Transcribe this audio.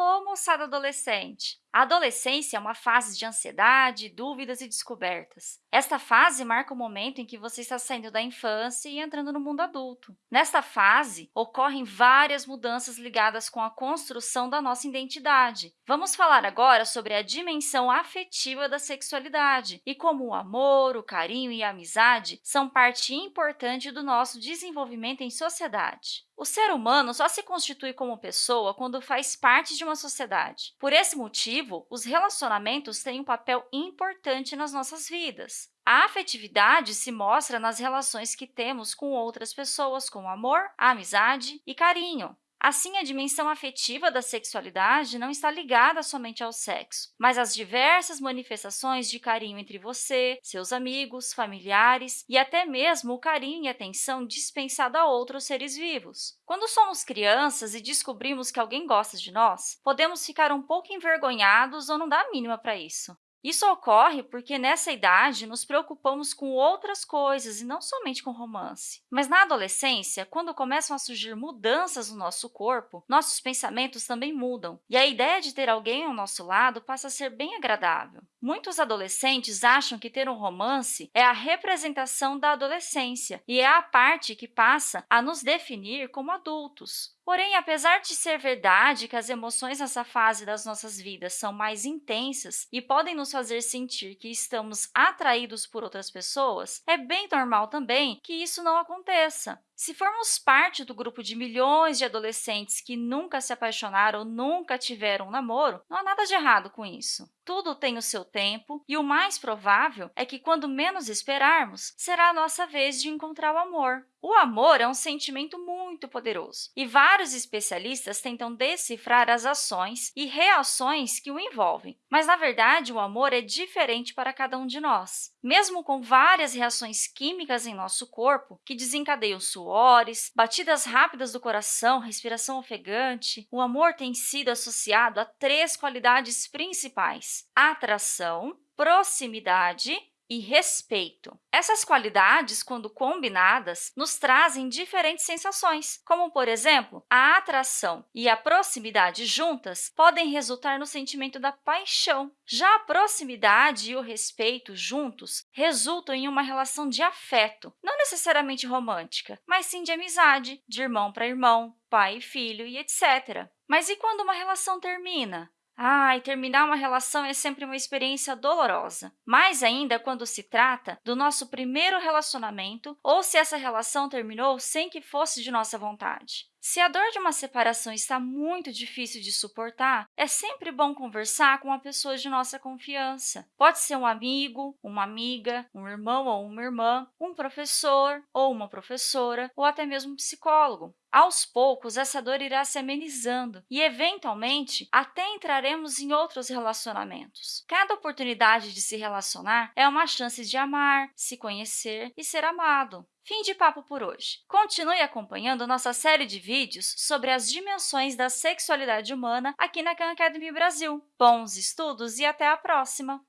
Alô, moçada adolescente! A adolescência é uma fase de ansiedade, dúvidas e descobertas. Esta fase marca o momento em que você está saindo da infância e entrando no mundo adulto. Nesta fase, ocorrem várias mudanças ligadas com a construção da nossa identidade. Vamos falar agora sobre a dimensão afetiva da sexualidade e como o amor, o carinho e a amizade são parte importante do nosso desenvolvimento em sociedade. O ser humano só se constitui como pessoa quando faz parte de uma sociedade. Por esse motivo, os relacionamentos têm um papel importante nas nossas vidas. A afetividade se mostra nas relações que temos com outras pessoas, como amor, amizade e carinho. Assim, a dimensão afetiva da sexualidade não está ligada somente ao sexo, mas às diversas manifestações de carinho entre você, seus amigos, familiares e até mesmo o carinho e atenção dispensado a outros seres vivos. Quando somos crianças e descobrimos que alguém gosta de nós, podemos ficar um pouco envergonhados ou não dar a mínima para isso. Isso ocorre porque, nessa idade, nos preocupamos com outras coisas e não somente com romance. Mas na adolescência, quando começam a surgir mudanças no nosso corpo, nossos pensamentos também mudam, e a ideia de ter alguém ao nosso lado passa a ser bem agradável. Muitos adolescentes acham que ter um romance é a representação da adolescência e é a parte que passa a nos definir como adultos. Porém, apesar de ser verdade que as emoções nessa fase das nossas vidas são mais intensas e podem nos fazer sentir que estamos atraídos por outras pessoas, é bem normal também que isso não aconteça. Se formos parte do grupo de milhões de adolescentes que nunca se apaixonaram ou nunca tiveram um namoro, não há nada de errado com isso. Tudo tem o seu tempo e o mais provável é que, quando menos esperarmos, será a nossa vez de encontrar o amor. O amor é um sentimento muito poderoso e vários especialistas tentam decifrar as ações e reações que o envolvem. Mas, na verdade, o amor é diferente para cada um de nós. Mesmo com várias reações químicas em nosso corpo que desencadeiam suores, batidas rápidas do coração, respiração ofegante, o amor tem sido associado a três qualidades principais: atração, proximidade e respeito. Essas qualidades, quando combinadas, nos trazem diferentes sensações, como, por exemplo, a atração e a proximidade juntas podem resultar no sentimento da paixão. Já a proximidade e o respeito juntos resultam em uma relação de afeto, não necessariamente romântica, mas sim de amizade, de irmão para irmão, pai e filho e etc. Mas e quando uma relação termina? Ah, e terminar uma relação é sempre uma experiência dolorosa, mais ainda quando se trata do nosso primeiro relacionamento ou se essa relação terminou sem que fosse de nossa vontade. Se a dor de uma separação está muito difícil de suportar, é sempre bom conversar com uma pessoa de nossa confiança. Pode ser um amigo, uma amiga, um irmão ou uma irmã, um professor ou uma professora, ou até mesmo um psicólogo. Aos poucos, essa dor irá se amenizando e, eventualmente, até entraremos em outros relacionamentos. Cada oportunidade de se relacionar é uma chance de amar, se conhecer e ser amado. Fim de papo por hoje. Continue acompanhando nossa série de vídeos sobre as dimensões da sexualidade humana aqui na Khan Academy Brasil. Bons estudos e até a próxima!